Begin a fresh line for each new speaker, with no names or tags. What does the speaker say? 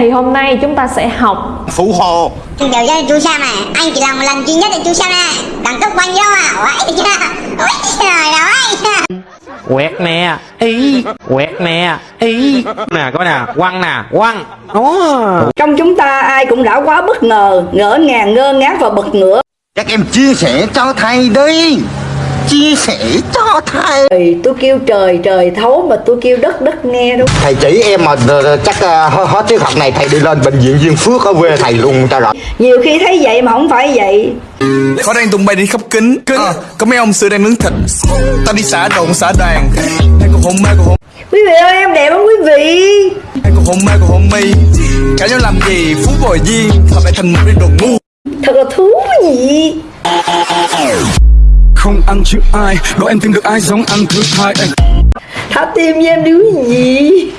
Thì hôm nay chúng ta sẽ học
Phụ hồ.
Xin chào cho chú Sam à Anh chỉ làm một lần duy nhất để chú Sam à Đẳng cấp quanh vô à? Quậy chưa trời rồi
quẹt nè. Ý. Quẹt nè. Ý. Nè coi nè. Quăng nè. Quăng. Ồ.
Trong chúng ta ai cũng đã quá bất ngờ, ngỡ ngàng ngơ ngác và bật ngửa.
Các em chia sẻ cho thầy đi Chia sẻ cho thầy
Trời, tôi kêu trời trời thấu mà tôi kêu đất đất nghe đâu.
Thầy chỉ em mà ờ, chắc ờ, hết, tiết học này thầy đi lên bệnh viện Duyên Phước ở quê thầy luôn cho rồi
Nhiều khi thấy vậy mà không phải vậy.
Khó đang tung bay đi khắp kính kính Có mấy ông xưa đang nướng thịt Tao đi xả đồn xả đoàn Hay còn hôn mê còn hôn
Quý vị ơi em đẹp không quý vị?
Hay còn hôn mê còn hôn mi Cả nhau làm gì phú bồi duyên Hợp lại thành một cái đồ ngu
Thật là thú vị.
Không ăn chữ ai đó em tìm được ai giống ăn thứ hai Ê.
Thả tim với em đứa gì?